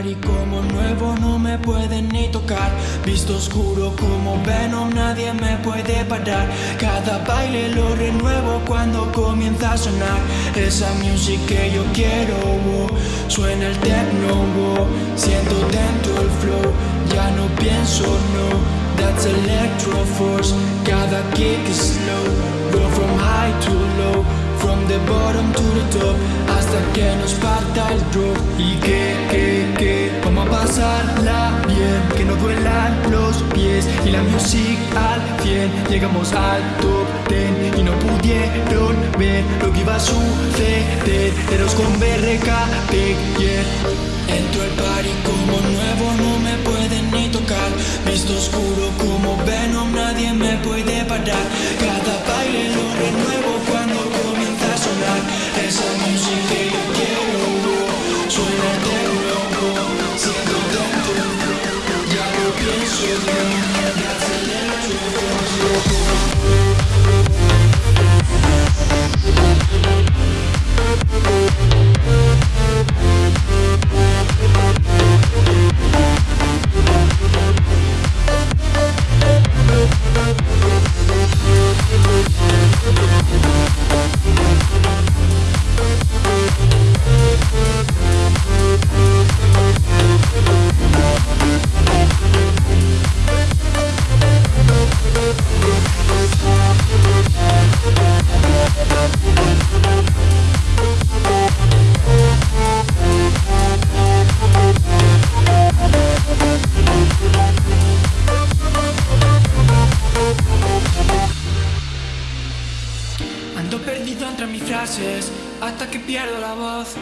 Party como nuevo, no me pueden ni tocar. Visto oscuro como Venom, nadie me puede parar. Cada baile lo renuevo cuando comienza a sonar. Esa music que yo quiero, suena el techno, oh, siento dentro el flow Ya no pienso, no, that's electro force Cada kick is slow, Que no duelan los pies Y la music al 100 Llegamos al top 10 Y no pudieron ver Lo que iba a suceder. Eros con BRK, yeah. Entro al party como nuevo No me pueden ni tocar. Visto oscuro como Venom Nadie me puede parar hasta que pierdo la voz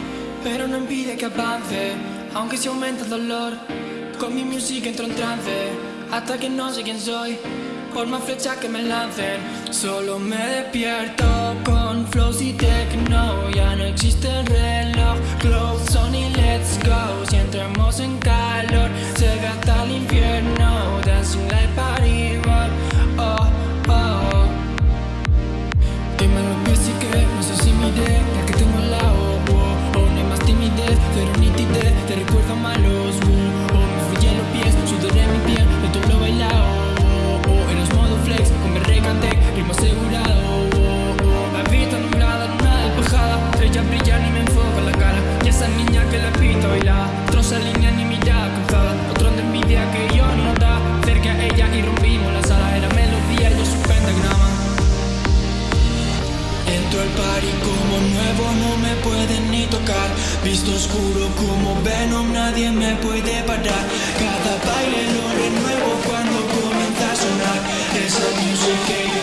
Pero no impide que avance, aunque se aumenta el dolor. Con mi música entro en trance, hasta que no sé quién soy Por más flechas que me lancen, solo me despierto Con flows y techno, ya no existe el reloj. Clothes on y let's go, si entramos en calor with my load. Visto oscuro como Venom, nadie me puede parar. Cada baile lo renuevo cuando comienza a sonar. Esa yo